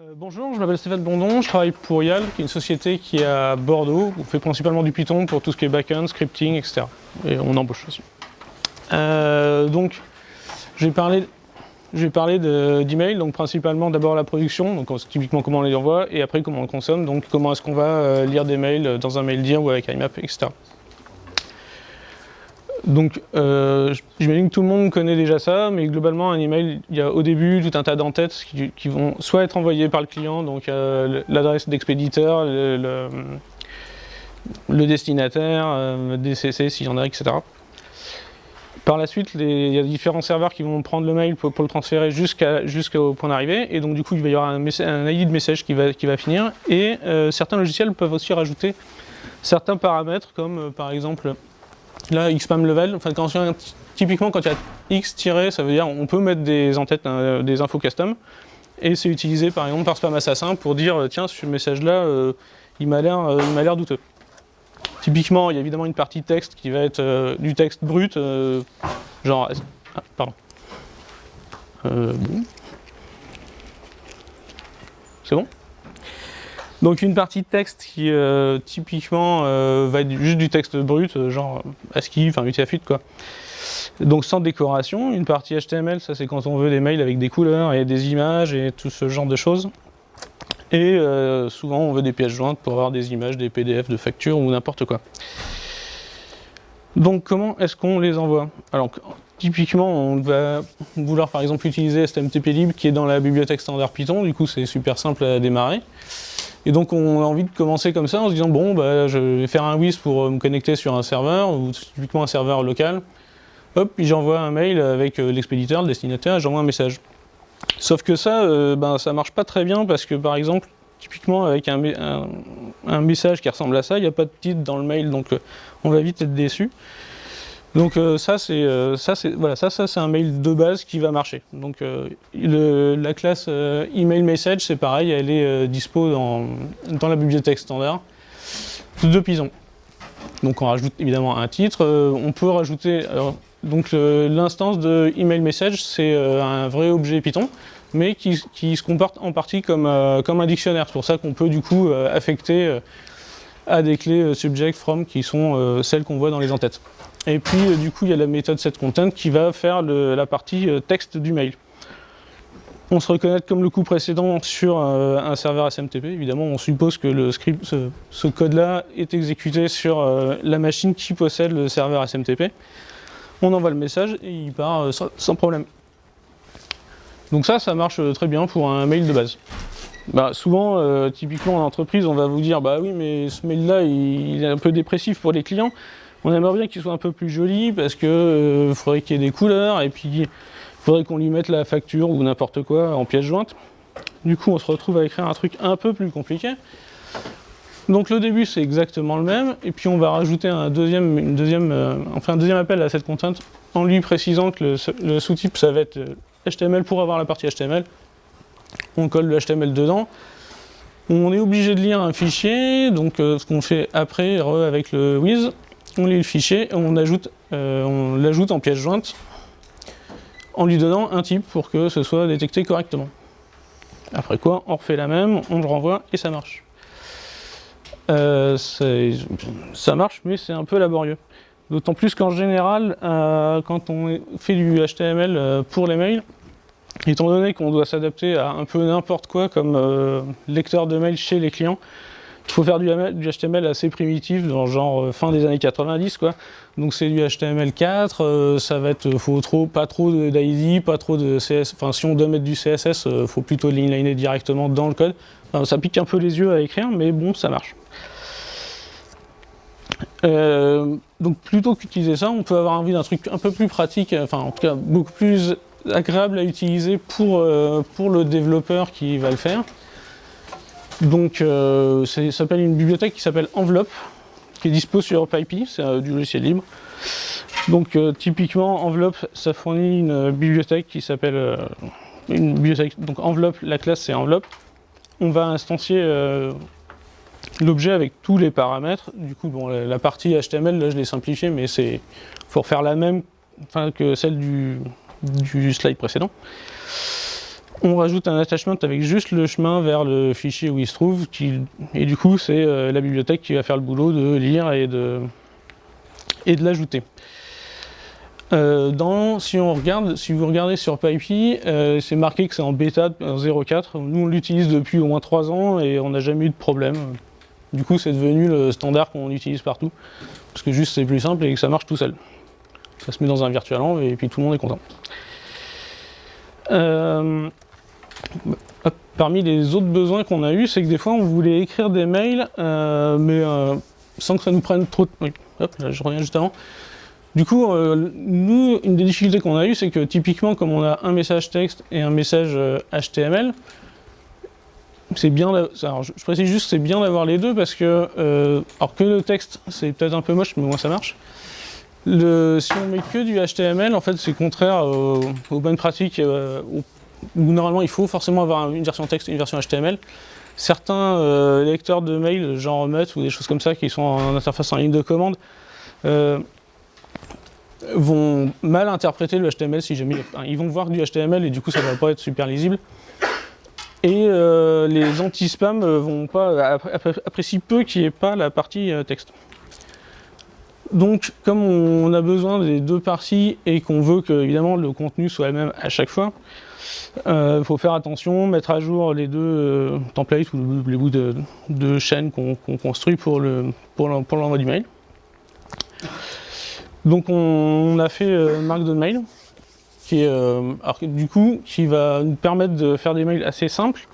Euh, bonjour, je m'appelle Stéphane Bondon, je travaille pour YAL, qui est une société qui est à Bordeaux. On fait principalement du Python pour tout ce qui est backend, scripting, etc. Et on embauche aussi. Euh, donc, je vais parler, d'email, donc principalement d'abord la production, donc typiquement comment on les envoie, et après comment on consomme, donc comment est-ce qu'on va euh, lire des mails dans un mail dire ou avec IMAP, etc. Donc, euh, j'imagine que tout le monde connaît déjà ça, mais globalement, un email, il y a au début tout un tas d'entêtes qui, vont soit être envoyées par le client, donc euh, l'adresse d'expéditeur, le, destinataire, euh, DCC s'il y en a, etc. Par la suite, il y a différents serveurs qui vont prendre le mail pour, le transférer jusqu'au point d'arrivée, et donc du coup, il va y avoir un, ID de message qui va, qui va finir, et certains logiciels peuvent aussi rajouter certains paramètres, comme par exemple Là, xpam level, enfin, quand, typiquement quand il y a x ça veut dire on peut mettre des en-têtes, euh, des infos custom, et c'est utilisé par exemple par spam assassin pour dire euh, tiens, ce message-là, euh, il m'a l'air douteux. Typiquement, il y a évidemment une partie texte qui va être du texte brut, genre... Ah, pardon. C'est bon? Donc une partie de texte qui euh, typiquement euh, va être juste du texte brut, euh, genre ASCII, enfin UTF-8 quoi. Donc sans décoration, une partie HTML, ça c'est quand on veut des mails avec des couleurs et des images et tout ce genre de choses. Et souvent on veut des pièces jointes pour avoir des images, des PDF de factures ou n'importe quoi. Donc comment est-ce qu'on les envoie? Alors typiquement on va vouloir par exemple utiliser STMTP qui est dans la bibliothèque standard Python, du coup c'est super simple à démarrer. Et donc on a envie de commencer comme ça en se disant bon bah, je vais faire un WIS pour euh, me connecter sur un serveur, ou typiquement un serveur local. Hop, puis j'envoie un mail avec euh, l'expéditeur, le destinataire, et j'envoie un message. Sauf que ça, euh, ben, ça marche pas très bien parce que par exemple, typiquement avec un, un message qui ressemble à ça, il n'y a pas de titre dans le mail, donc on va vite être déçu. Donc euh, ça c'est euh, ça c'est voilà ça ça un mail de base qui va marcher. Donc euh, la classe email message c'est pareil, elle est dispo dans, dans la bibliothèque standard de Python. Donc on rajoute évidemment un titre, on peut rajouter donc l'instance de email message c'est un vrai objet Python mais qui, qui, se comporte en partie comme, comme un dictionnaire. C'est pour ça qu'on peut du coup affecter à des clés subject from qui sont celles qu'on voit dans les entêtes. Et puis, euh, du coup, il y a la méthode setContent qui va faire la partie euh, texte du mail. On se reconnaît comme le coup précédent sur euh, un serveur SMTP. Évidemment, on suppose que le script, ce, code-là est exécuté sur la machine qui possède le serveur SMTP. On envoie le message et il part sans, problème. Donc ça, ça marche très bien pour un mail de base. Bah, souvent, typiquement en entreprise, on va vous dire « Bah oui, mais ce mail-là, il est un peu dépressif pour les clients. » On aimerait bien qu'il soit un peu plus joli parce que euh, faudrait qu'il y ait des couleurs et puis il faudrait qu'on lui mette la facture ou n'importe quoi en pièce jointe. Du coup, on se retrouve à écrire un truc un peu plus compliqué. Donc le début, c'est exactement le même, et puis on va rajouter un deuxième, euh, appel à cette contrainte en lui précisant que le, sous-type, ça va être HTML euh, pour avoir la partie HTML. On colle le HTML dedans. On est obligé de lire un fichier, donc ce qu'on fait après, avec le with, on lit le fichier euh, on l'ajoute en pièce jointe en lui donnant un type pour que ce soit détecté correctement. Après quoi, on refait la même, on le renvoie et ça marche. Euh, ça marche, mais c'est un peu laborieux. D'autant plus qu'en général, euh, quand on fait du HTML pour les mails, étant donné qu'on doit s'adapter à un peu n'importe quoi comme lecteur de mails chez les clients, il faut faire du, HTML assez primitif, dans genre euh, fin des années 90 quoi. Donc c'est du HTML4, euh, ça va être, faut trop, pas trop d'ID, pas trop de CSS, enfin si on doit mettre du CSS, euh, faut plutôt l'inliner directement dans le code. ça pique un peu les yeux à écrire, mais bon, ça marche. donc plutôt qu'utiliser ça, on peut avoir envie d'un truc un peu plus pratique, enfin en tout cas beaucoup plus agréable à utiliser pour, pour le développeur qui va le faire. Donc euh, ça s'appelle une bibliothèque qui s'appelle Envelope, qui est dispo sur PyPy, c'est euh, du logiciel libre. Donc euh, typiquement Envelope, ça fournit une bibliothèque qui s'appelle une bibliothèque. Donc Envelope, la classe c'est Envelope. On va instancier l'objet avec tous les paramètres. Du coup, bon, la, partie HTML, là je l'ai simplifié, mais c'est faut refaire la même que celle du slide précédent. On rajoute un attachment avec juste le chemin vers le fichier où il se trouve, et du coup c'est euh, la bibliothèque qui va faire le boulot de lire et de, et de l'ajouter. Euh, si, vous regardez sur PyPy, euh, c'est marqué que c'est en bêta 0.4. Nous on l'utilise depuis au moins 3 ans et on n'a jamais eu de problème. Du coup c'est devenu le standard qu'on utilise partout, parce que juste c'est plus simple et que ça marche tout seul. Ça se met dans un virtualenv et puis tout le monde est content. Parmi les autres besoins qu'on a eu, c'est que des fois on voulait écrire des mails, euh, mais euh, sans que ça nous prenne trop de... Hop, là je reviens juste avant. Du coup, euh, nous, une des difficultés qu'on a eues, c'est que typiquement, comme on a un message texte et un message HTML, c'est bien, alors je précise juste c'est bien d'avoir les deux parce que, alors que le texte, c'est peut-être un peu moche, mais au moins ça marche. Si on met que du HTML, en fait, c'est contraire aux, bonnes pratiques, où normalement il faut forcément avoir une version texte et une version HTML. Certains euh, lecteurs de mails, genre Mutt ou des choses comme ça, qui sont en interface en ligne de commande, euh, vont mal interpréter le HTML si jamais... ils vont voir du HTML et du coup ça va pas être super lisible. Et euh, les anti-spam vont pas apprécient peu qu'il n'y ait pas la partie texte. Donc, comme on a besoin des deux parties et qu'on veut que évidemment le contenu soit le même à chaque fois, il euh, faut faire attention, mettre à jour les deux euh, templates ou les bouts de, chaîne qu'on construit pour l'envoi pour du mail. Donc on, a fait euh, Markdown Mail, qui du coup, qui va nous permettre de faire des mails assez simples.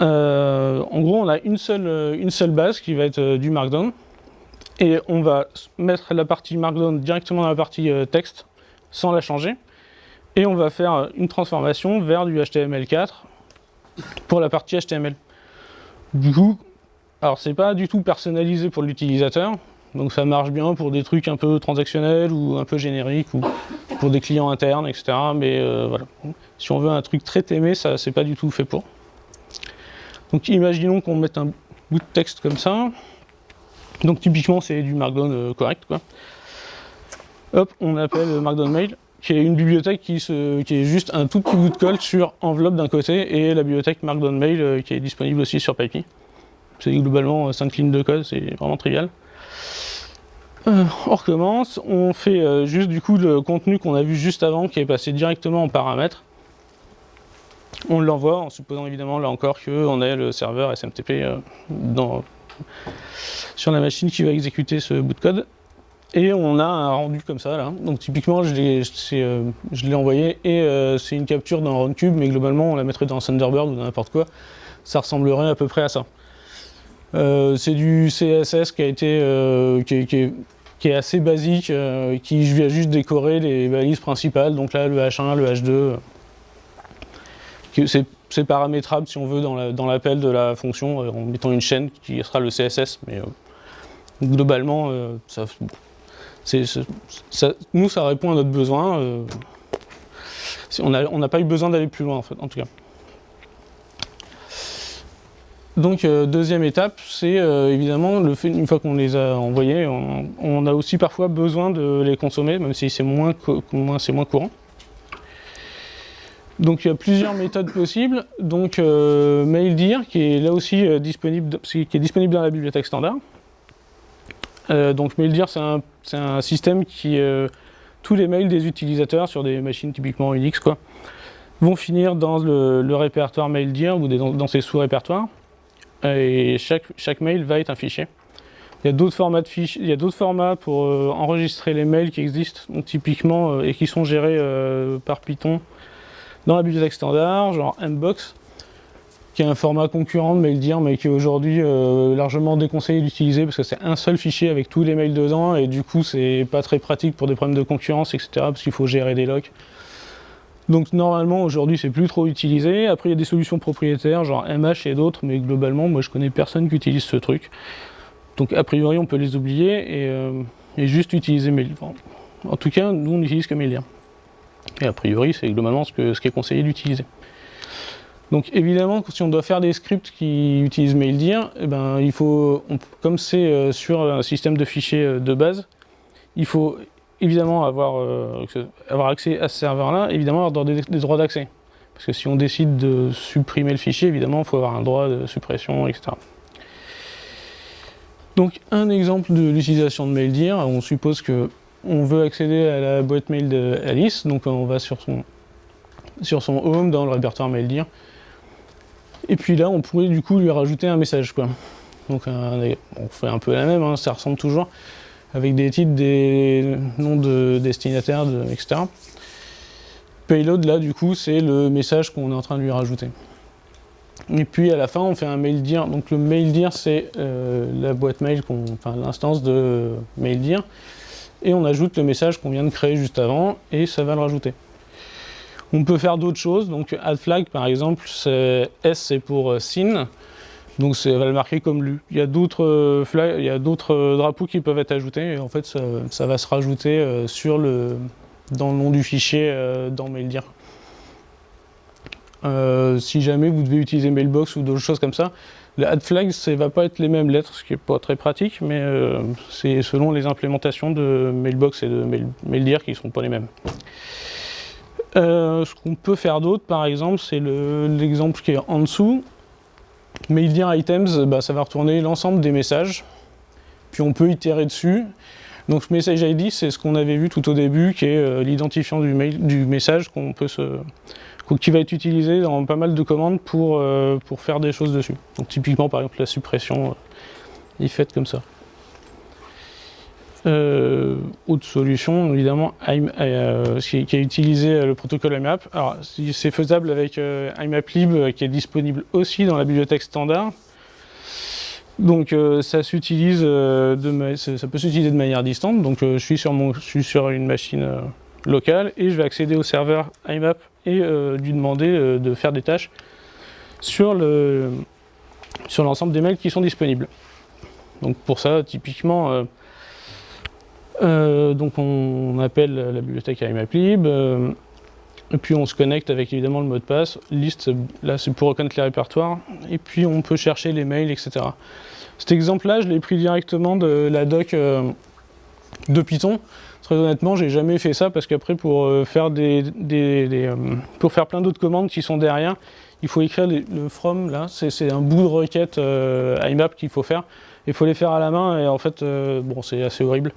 en gros, on a une seule, une seule base qui va être du Markdown, et on va mettre la partie Markdown directement dans la partie texte, sans la changer et on va faire une transformation vers du HTML4 pour la partie HTML. Du coup, alors c'est pas du tout personnalisé pour l'utilisateur, donc ça marche bien pour des trucs un peu transactionnels ou un peu génériques ou pour des clients internes, etc. Mais euh, voilà, si on veut un truc très aimé, ça c'est pas du tout fait pour. Donc imaginons qu'on mette un bout de texte comme ça. Donc typiquement c'est du Markdown euh, correct quoi. Hop, on appelle Markdown Mail qui est une bibliothèque qui, est juste un tout petit bout de code sur enveloppe d'un côté et la bibliothèque Markdown Mail euh, qui est disponible aussi sur PyPy. C'est globalement 5 lignes de code, c'est vraiment trivial. Euh, on recommence, on fait euh, juste du coup le contenu qu'on a vu juste avant qui est passé directement en paramètres. On l'envoie en supposant évidemment là encore qu'on ait le serveur SMTP sur la machine qui va exécuter ce bout de code. Et on a un rendu comme ça, là. Donc typiquement, je l'ai euh, envoyé et euh, c'est une capture d'un cube, mais globalement, on la mettrait dans Thunderbird ou dans n'importe quoi. Ça ressemblerait à peu près à ça. Euh, c'est du CSS qui a été qui, est, assez basique, qui vient juste décorer les balises principales, donc là le H1, le H2. C'est paramétrable si on veut dans l'appel de la fonction en mettant une chaîne qui sera le CSS, mais globalement, ça, nous, ça répond à notre besoin. Euh, on n'a pas eu besoin d'aller plus loin, en fait, en tout cas. Donc, euh, deuxième étape, c'est euh, évidemment, le fait, une fois qu'on les a envoyés, on, a aussi parfois besoin de les consommer, même si c'est moins, courant. Donc il y a plusieurs méthodes possibles. Donc MailDir, qui est là aussi qui est disponible dans la bibliothèque standard. Euh, donc MailDir, c'est un, système qui... Euh, tous les mails des utilisateurs sur des machines typiquement Unix quoi, vont finir dans le, répertoire MailDir ou dans, ses sous-répertoires. Et chaque, mail va être un fichier. Il y a d'autres formats, formats pour euh, enregistrer les mails qui existent, typiquement, et qui sont gérés par Python dans la bibliothèque standard, genre Mbox qui est un format concurrent de MailDir, mais qui est aujourd'hui euh, largement déconseillé d'utiliser parce que c'est un seul fichier avec tous les mails dedans, et du coup c'est pas très pratique pour des problèmes de concurrence, etc., parce qu'il faut gérer des locks. Donc normalement aujourd'hui c'est plus trop utilisé, après il y a des solutions propriétaires, genre MH et d'autres, mais globalement moi je connais personne qui utilise ce truc. Donc a priori on peut les oublier et, euh, juste utiliser MailDir. en tout cas nous on n'utilise que MailDir. Et a priori c'est globalement ce, que, ce qui est conseillé d'utiliser. Donc évidemment, si on doit faire des scripts qui utilisent MailDir, eh ben, il faut, comme c'est euh, sur un système de fichiers euh, de base, il faut évidemment avoir, euh, avoir accès à ce serveur-là, évidemment avoir des, droits d'accès. Parce que si on décide de supprimer le fichier, évidemment, il faut avoir un droit de suppression, etc. Donc un exemple de l'utilisation de MailDir, on suppose que on veut accéder à la boîte mail d'Alice, donc on va sur son, sur son home dans le répertoire MailDir. Et puis là, on pourrait du coup lui rajouter un message. Quoi. Donc on fait un peu la même, hein, ça ressemble toujours, avec des titres, des noms de destinataires, etc. Payload, là, du coup, c'est le message qu'on est en train de lui rajouter. Et puis à la fin, on fait un mail dir. Donc le mail dir, c'est euh, la boîte mail, enfin l'instance de mail dir. Et on ajoute le message qu'on vient de créer juste avant, et ça va le rajouter. On peut faire d'autres choses, donc add flag par exemple, S c'est pour euh, SYN, donc ça va le marquer comme lu. Il y a d'autres euh, il d'autres drapeaux qui peuvent être ajoutés, et en fait ça, va se rajouter sur le, dans le nom du fichier dans MailDir. Euh, si jamais vous devez utiliser Mailbox ou d'autres choses comme ça, le add flags, ça ne va pas être les mêmes lettres, ce qui n'est pas très pratique, mais euh, c'est selon les implémentations de Mailbox et de MailDir qui ne sont pas les mêmes. Euh, ce qu'on peut faire d'autre, par exemple, c'est l'exemple qui est en dessous. MailDir items, bah, ça va retourner l'ensemble des messages, puis on peut itérer dessus. Donc message ID, c'est ce qu'on avait vu tout au début, qui est l'identifiant du, message peut qui va être utilisé dans pas mal de commandes pour, euh, pour faire des choses dessus. Donc typiquement par exemple la suppression euh, est faite comme ça. Euh, autre solution, évidemment, qui, a utilisé le protocole IMAP. Alors, c'est faisable avec IMAPlib, qui est disponible aussi dans la bibliothèque standard. Donc, ça s'utilise, ça peut s'utiliser de manière distante. Donc, je suis sur mon, je suis sur une machine locale et je vais accéder au serveur IMAP et euh, lui demander euh, de faire des tâches sur l'ensemble sur des mails qui sont disponibles. Donc pour ça, typiquement, euh, donc on, appelle la bibliothèque IMAPlib, et puis on se connecte avec évidemment le mot de passe, liste, là c'est pour reconnaître les répertoires, et puis on peut chercher les mails, etc. Cet exemple-là, je l'ai pris directement de la doc de Python, Très honnêtement, j'ai jamais fait ça parce qu'après, pour, euh, faire des, euh, pour faire plein d'autres commandes qui sont derrière, il faut écrire le from, là, c'est un bout de requête euh, IMAP qu'il faut faire. Il faut les faire à la main et en fait, bon, c'est assez horrible.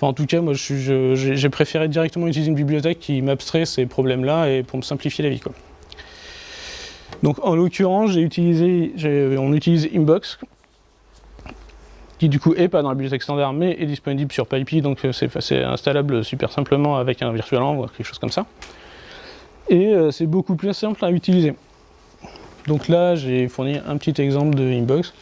En tout cas, moi, j'ai préféré directement utiliser une bibliothèque qui m'abstrait ces problèmes-là et pour me simplifier la vie. Quoi. Donc, en l'occurrence, j'ai utilisé, on utilise Inbox qui du coup est pas dans la bibliothèque standard mais est disponible sur PyPy, donc euh, c'est installable super simplement avec un virtualenv ou quelque chose comme ça. Et euh, c'est beaucoup plus simple à utiliser. Donc là j'ai fourni un petit exemple de Inbox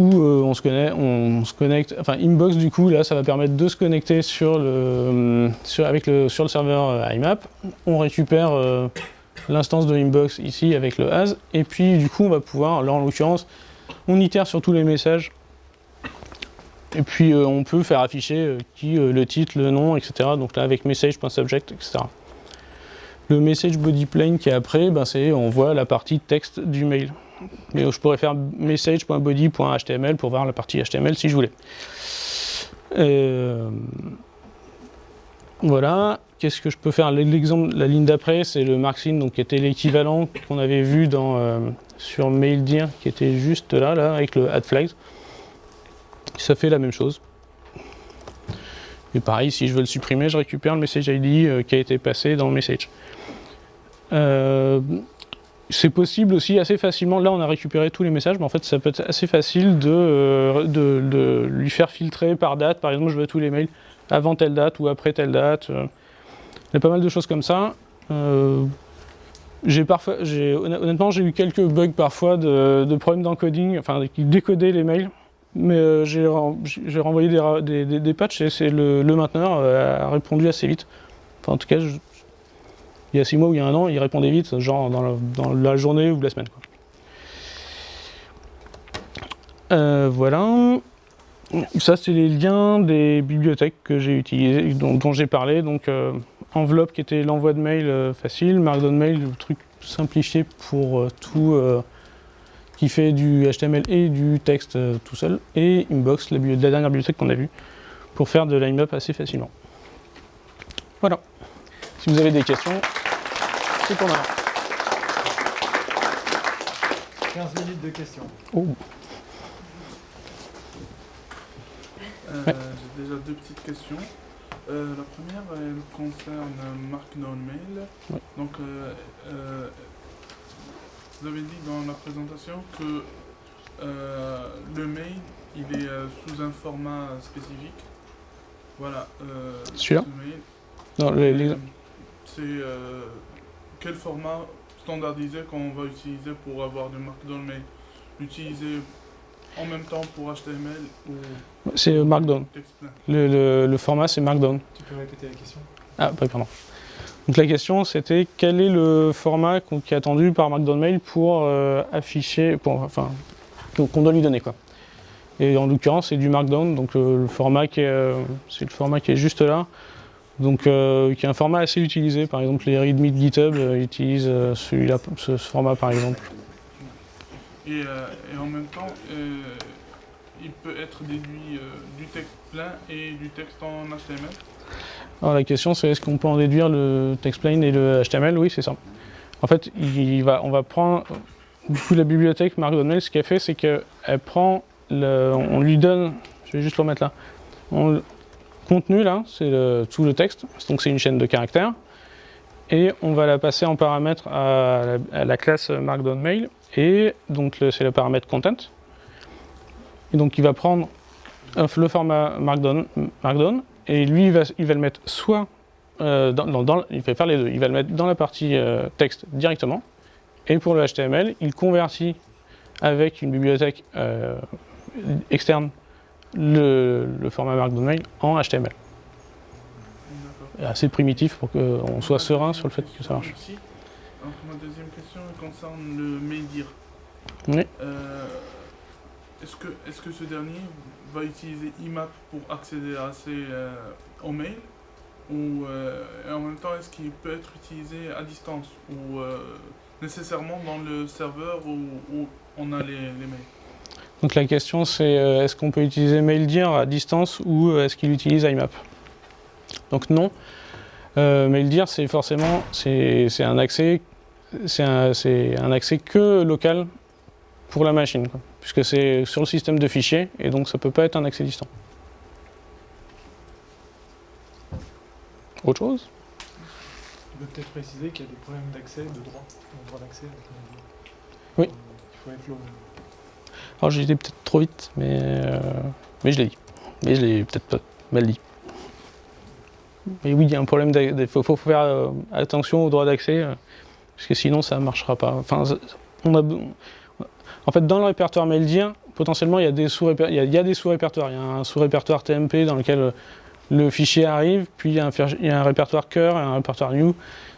où euh, on, se connaît, on, se connecte, enfin Inbox du coup là ça va permettre de se connecter sur le, sur, avec le, sur le serveur IMAP, on récupère l'instance de Inbox ici avec le as, et puis du coup on va pouvoir, là en l'occurrence, on itère sur tous les messages et puis euh, on peut faire afficher euh, qui, euh, le titre, le nom, etc. Donc là avec message.subject, etc. Le message body plane qui est après, ben c'est on voit la partie texte du mail. Mais je pourrais faire message.body.html pour voir la partie HTML si je voulais. voilà. Qu'est-ce que je peux faire? L'exemple, la ligne d'après, c'est le marksin, donc qui était l'équivalent qu'on avait vu dans, sur MailDir, qui était juste là, là, avec le add flags ça fait la même chose. Et pareil, si je veux le supprimer, je récupère le message ID euh, qui a été passé dans le message. Euh, c'est possible aussi assez facilement, là on a récupéré tous les messages, mais en fait ça peut être assez facile de, euh, lui faire filtrer par date, par exemple je veux tous les mails avant telle date ou après telle date. Il y a pas mal de choses comme ça. parfois, honnêtement j'ai eu quelques bugs parfois de, de problèmes d'encoding, enfin qui décodaient les mails mais euh, j'ai renvoyé des, patchs et le, le, mainteneur euh, a répondu assez vite. En tout cas, il y a 6 mois ou il y a un an, il répondait vite, genre dans la, dans la journée ou la semaine. Euh, voilà. Ça, c'est les liens des bibliothèques que j'ai utilisées, dont, j'ai parlé. Donc, euh, enveloppe qui était l'envoi de mail facile, Markdown Mail, le truc simplifié pour tout qui fait du HTML et du texte euh, tout seul, et Inbox, la, la dernière bibliothèque qu'on a vue, pour faire de l'IMAP assez facilement. Voilà. Si vous avez des questions, c'est pour moi. 15 minutes de questions. Oh. Euh, Ouais. J'ai déjà deux petites questions. Euh, la première, elle concerne Markdown Mail. Ouais. Donc, euh, euh, vous avez dit dans la présentation que euh, le mail, il est euh, sous un format spécifique. Voilà. euh, Celui-là. Non, les- C'est euh, quel format standardisé qu'on va utiliser pour avoir du Markdown Mail L'utiliser en même temps pour HTML ou c'est Markdown. Le, le- le format, c'est Markdown. Tu peux répéter la question? Ah, pardon. Donc la question, c'était quel est le format qui est attendu par Markdown Mail pour euh, afficher, pour, enfin, qu'on qu'on doit lui donner, quoi. Et en l'occurrence, c'est du Markdown, donc euh, le format qui est, euh, c'est le format qui est juste là, donc euh, qui est un format assez utilisé. Par exemple, les readme de GitHub euh, utilisent euh, celui-là, ce, ce format, par exemple. Et, et en même temps, il peut être déduit du texte plein et du texte en HTML. Alors la question c'est est-ce qu'on peut en déduire le TextPlain et le HTML Oui, c'est ça. En fait, il va, on va prendre du coup la bibliothèque Markdown ce qu'elle fait, c'est qu'elle prend, le, on lui donne, je vais juste le remettre là, on, contenu là, c'est tout le texte, donc c'est une chaîne de caractères, et on va la passer en paramètre à la, classe Markdown Mail, et donc c'est le paramètre content. Et donc il va prendre euh, le format Markdown, Markdown et lui, il va, il va le mettre soit euh, dans, il les deux. Il va le mettre dans la partie euh, texte directement. Et pour le HTML, il convertit avec une bibliothèque externe le, le format Markdown Mail en HTML. Assez primitif pour qu'on soit serein sur le fait que ça marche. Ma deuxième question concerne le MailDir. Oui. Euh, est-ce que, est que ce dernier va utiliser IMAP pour accéder à ses, euh, aux mails ou, euh, et en même temps, est-ce qu'il peut être utilisé à distance ou euh, nécessairement dans le serveur où, où on a les, les mails? Donc la question c'est euh, est-ce qu'on peut utiliser MailDir à distance ou euh, est-ce qu'il utilise IMAP Donc non. Euh, MailDir c'est forcément c'est un accès c'est un, un accès que local pour la machine quoi, puisque c'est sur le système de fichiers et donc ça peut pas être un accès distant. Autre chose? Tu peux peut-être préciser qu'il y a des problèmes d'accès, de droit, de droit d'accès. Oui. Euh, Il faut être Alors j'ai été peut-être trop vite mais euh, mais je l'ai dit. Mais je l'ai peut-être pas mal dit. Mais oui, il y a un problème, il faut, faire euh, attention au droit d'accès, euh, parce que sinon ça ne marchera pas. Enfin, on a, en fait, dans le répertoire MailDir, potentiellement il y a des sous-répertoires. Il y a, un sous-répertoire TMP dans lequel le fichier arrive, puis il y a un, il y a un répertoire cœur un répertoire new.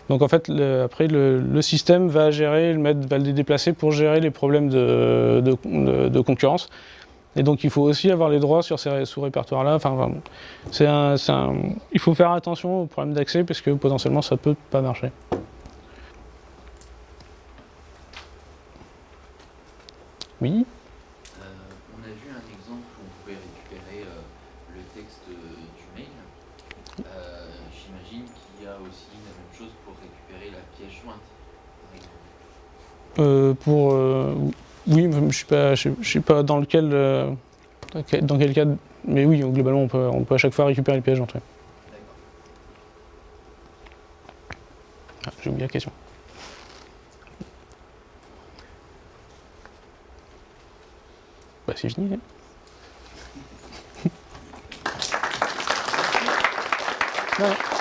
Donc en fait, le- après, le, système va gérer, le mettre, va le déplacer pour gérer les problèmes de, concurrence. Et donc il faut aussi avoir les droits sur ces sous-répertoires-là. Enfin, il faut faire attention aux problèmes d'accès parce que potentiellement ça peut pas marcher. Oui? Euh, on a vu un exemple où on pouvait récupérer euh, le texte euh, du mail. Euh, J'imagine qu'il y a aussi la même chose pour récupérer la pièce jointe, par exemple. Euh, pour euh, oui, je pas, je je sais pas dans lequel, euh, dans quel- cas, mais oui, globalement on peut, on peut à chaque fois récupérer les pièges d'entrée. D'accord. Ah, J'ai oublié la question. Bah c'est fini. hein.